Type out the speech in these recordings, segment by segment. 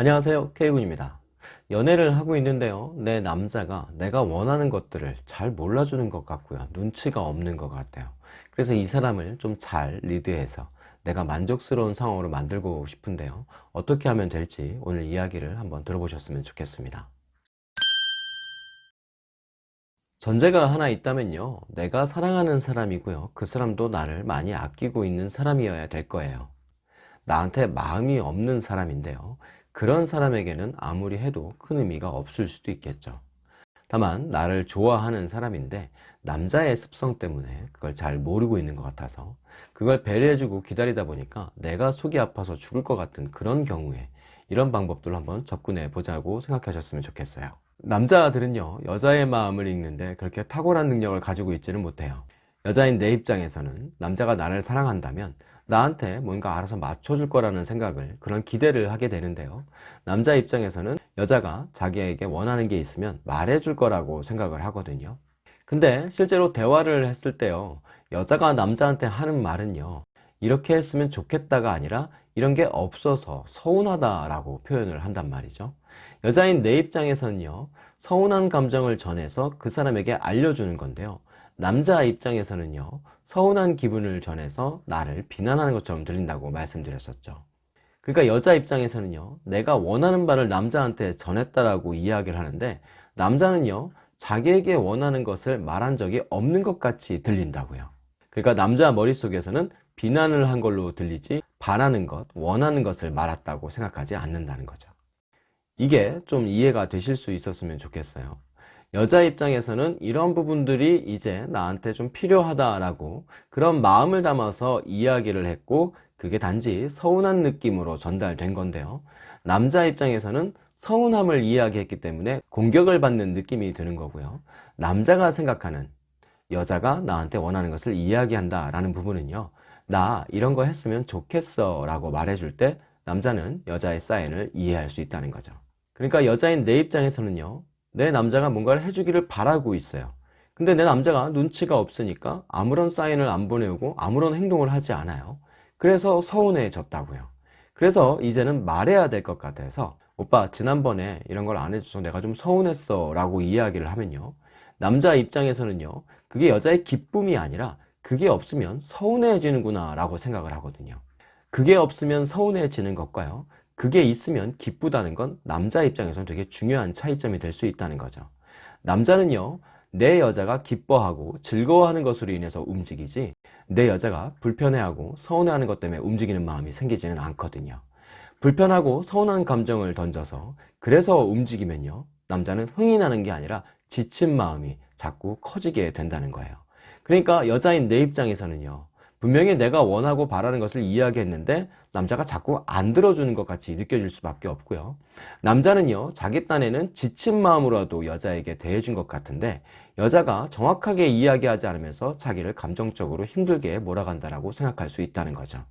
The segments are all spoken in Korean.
안녕하세요. K군입니다. 연애를 하고 있는데요. 내 남자가 내가 원하는 것들을 잘 몰라주는 것 같고요. 눈치가 없는 것 같아요. 그래서 이 사람을 좀 잘 리드해서 내가 만족스러운 상황으로 만들고 싶은데요. 어떻게 하면 될지 오늘 이야기를 한번 들어보셨으면 좋겠습니다. 전제가 하나 있다면요. 내가 사랑하는 사람이고요. 그 사람도 나를 많이 아끼고 있는 사람이어야 될 거예요. 나한테 마음이 없는 사람인데요 그런 사람에게는 아무리 해도 큰 의미가 없을 수도 있겠죠. 다만 나를 좋아하는 사람인데 남자의 습성 때문에 그걸 잘 모르고 있는 것 같아서 그걸 배려해주고 기다리다 보니까 내가 속이 아파서 죽을 것 같은 그런 경우에 이런 방법들을 한번 접근해 보자고 생각하셨으면 좋겠어요. 남자들은요 여자의 마음을 읽는데 그렇게 탁월한 능력을 가지고 있지는 못해요. 여자인 내 입장에서는 남자가 나를 사랑한다면 나한테 뭔가 알아서 맞춰줄 거라는 생각을 그런 기대를 하게 되는데요. 남자 입장에서는 여자가 자기에게 원하는 게 있으면 말해줄 거라고 생각을 하거든요. 근데 실제로 대화를 했을 때요. 여자가 남자한테 하는 말은요. 이렇게 했으면 좋겠다가 아니라 이런 게 없어서 서운하다 라고 표현을 한단 말이죠. 여자인 내 입장에서는요. 서운한 감정을 전해서 그 사람에게 알려주는 건데요 남자 입장에서는요 서운한 기분을 전해서 나를 비난하는 것처럼 들린다고 말씀드렸었죠. 그러니까 여자 입장에서는요 내가 원하는 바를 남자한테 전했다라고 이야기를 하는데 남자는요 자기에게 원하는 것을 말한 적이 없는 것 같이 들린다고요. 그러니까 남자 머릿속에서는 비난을 한 걸로 들리지 바라는 것, 원하는 것을 말았다고 생각하지 않는다는 거죠. 이게 좀 이해가 되실 수 있었으면 좋겠어요 여자 입장에서는 이런 부분들이 이제 나한테 좀 필요하다라고 그런 마음을 담아서 이야기를 했고 그게 단지 서운한 느낌으로 전달된 건데요. 남자 입장에서는 서운함을 이야기했기 때문에 공격을 받는 느낌이 드는 거고요. 남자가 생각하는 여자가 나한테 원하는 것을 이야기한다 라는 부분은요. 나 이런 거 했으면 좋겠어 라고 말해줄 때 남자는 여자의 사인을 이해할 수 있다는 거죠. 그러니까 여자인 내 입장에서는요 내 남자가 뭔가를 해주기를 바라고 있어요. 근데 내 남자가 눈치가 없으니까 아무런 사인을 안 보내고 아무런 행동을 하지 않아요. 그래서 서운해졌다고요. 그래서 이제는 말해야 될 것 같아서 오빠 지난번에 이런 걸 안 해줘서 내가 좀 서운했어 라고 이야기를 하면요. 남자 입장에서는요 그게 여자의 기쁨이 아니라 그게 없으면 서운해지는구나 라고 생각을 하거든요. 그게 없으면 서운해지는 것과요 그게 있으면 기쁘다는 건 남자 입장에서는 되게 중요한 차이점이 될 수 있다는 거죠. 남자는요 내 여자가 기뻐하고 즐거워하는 것으로 인해서 움직이지 내 여자가 불편해하고 서운해하는 것 때문에 움직이는 마음이 생기지는 않거든요. 불편하고 서운한 감정을 던져서 그래서 움직이면요 남자는 흥이 나는 게 아니라 지친 마음이 자꾸 커지게 된다는 거예요. 그러니까 여자인 내 입장에서는요 분명히 내가 원하고 바라는 것을 이야기했는데 남자가 자꾸 안 들어주는 것 같이 느껴질 수밖에 없고요. 남자는요 자기 딴에는 지친 마음으로도 여자에게 대해준 것 같은데 여자가 정확하게 이야기하지 않으면서 자기를 감정적으로 힘들게 몰아간다고 생각할 수 있다는 거죠.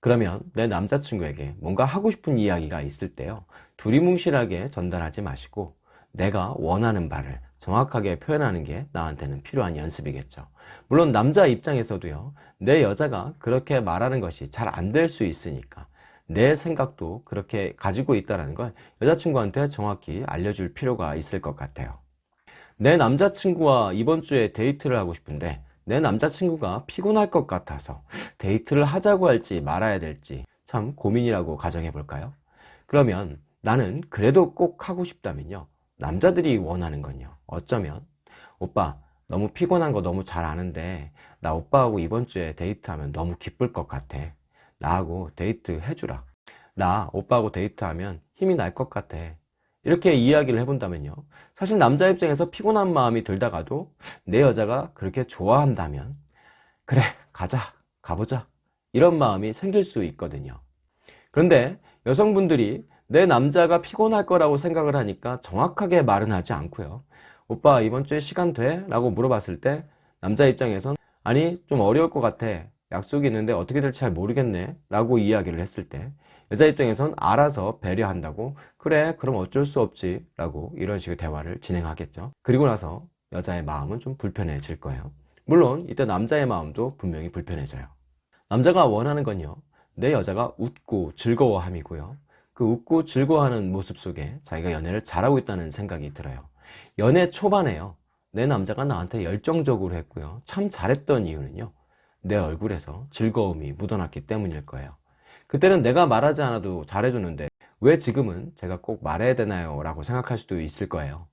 그러면 내 남자친구에게 뭔가 하고 싶은 이야기가 있을 때요 두리뭉실하게 전달하지 마시고 내가 원하는 바를 정확하게 표현하는 게 나한테는 필요한 연습이겠죠 물론 남자 입장에서도요 내 여자가 그렇게 말하는 것이 잘 안 될 수 있으니까 내 생각도 그렇게 가지고 있다는 걸 여자친구한테 정확히 알려줄 필요가 있을 것 같아요 내 남자친구와 이번 주에 데이트를 하고 싶은데 내 남자친구가 피곤할 것 같아서 데이트를 하자고 할지 말아야 될지 참 고민이라고 가정해 볼까요? 그러면 나는 그래도 꼭 하고 싶다면요 남자들이 원하는 건요. 어쩌면? 오빠 너무 피곤한 거 너무 잘 아는데 나 오빠하고 이번 주에 데이트하면 너무 기쁠 것 같아. 나하고 데이트 해주라. 나 오빠하고 데이트하면 힘이 날 것 같아. 이렇게 이야기를 해본다면요. 사실 남자 입장에서 피곤한 마음이 들다가도 내 여자가 그렇게 좋아한다면 그래 가자 가보자. 이런 마음이 생길 수 있거든요. 그런데 여성분들이 내 남자가 피곤할 거라고 생각을 하니까 정확하게 말은 하지 않고요. 오빠 이번 주에 시간 돼? 라고 물어봤을 때 남자 입장에선 아니 좀 어려울 것 같아. 약속이 있는데 어떻게 될지 잘 모르겠네. 라고 이야기를 했을 때 여자 입장에선 알아서 배려한다고 그래 그럼 어쩔 수 없지. 라고 이런 식의 대화를 진행하겠죠. 그리고 나서 여자의 마음은 좀 불편해질 거예요. 물론 이때 남자의 마음도 분명히 불편해져요. 남자가 원하는 건요. 내 여자가 웃고 즐거워함이고요 그 웃고 즐거워하는 모습 속에 자기가 연애를 잘하고 있다는 생각이 들어요. 연애 초반에요. 내 남자가 나한테 열정적으로 했고요. 참 잘했던 이유는요. 내 얼굴에서 즐거움이 묻어났기 때문일 거예요. 그때는 내가 말하지 않아도 잘해주는데 왜 지금은 제가 꼭 말해야 되나요? 라고 생각할 수도 있을 거예요.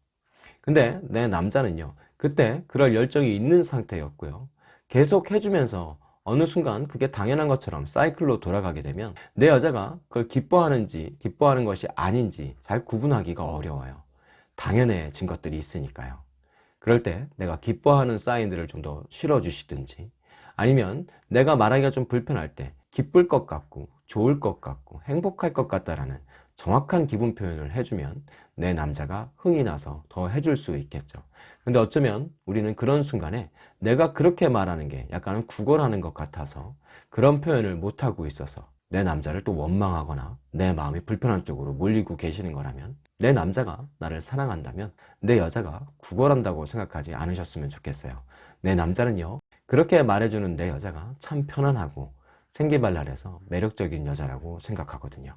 근데 내 남자는요. 그때 그럴 열정이 있는 상태였고요. 계속 해주면서 어느 순간 그게 당연한 것처럼 사이클로 돌아가게 되면 내 여자가 그걸 기뻐하는지 기뻐하는 것이 아닌지 잘 구분하기가 어려워요. 당연해진 것들이 있으니까요. 그럴 때 내가 기뻐하는 사인들을 좀 더 실어주시든지 아니면 내가 말하기가 좀 불편할 때 기쁠 것 같고 좋을 것 같고 행복할 것 같다라는 정확한 기분 표현을 해주면 내 남자가 흥이 나서 더 해줄 수 있겠죠. 근데 어쩌면 우리는 그런 순간에 내가 그렇게 말하는 게 약간은 구걸하는 것 같아서 그런 표현을 못하고 있어서 내 남자를 또 원망하거나 내 마음이 불편한 쪽으로 몰리고 계시는 거라면 내 남자가 나를 사랑한다면 내 여자가 구걸한다고 생각하지 않으셨으면 좋겠어요. 내 남자는요, 그렇게 말해주는 내 여자가 참 편안하고 생기발랄해서 매력적인 여자라고 생각하거든요.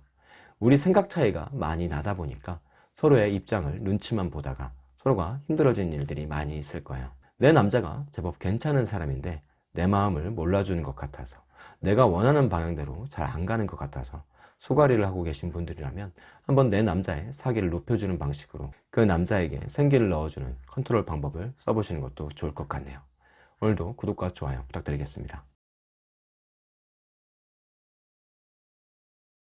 우리 생각 차이가 많이 나다 보니까 서로의 입장을 눈치만 보다가 서로가 힘들어진 일들이 많이 있을 거예요. 내 남자가 제법 괜찮은 사람인데 내 마음을 몰라주는 것 같아서 내가 원하는 방향대로 잘 안 가는 것 같아서 소가리를 하고 계신 분들이라면 한번 내 남자의 사기를 높여주는 방식으로 그 남자에게 생기를 넣어주는 컨트롤 방법을 써보시는 것도 좋을 것 같네요. 오늘도 구독과 좋아요 부탁드리겠습니다.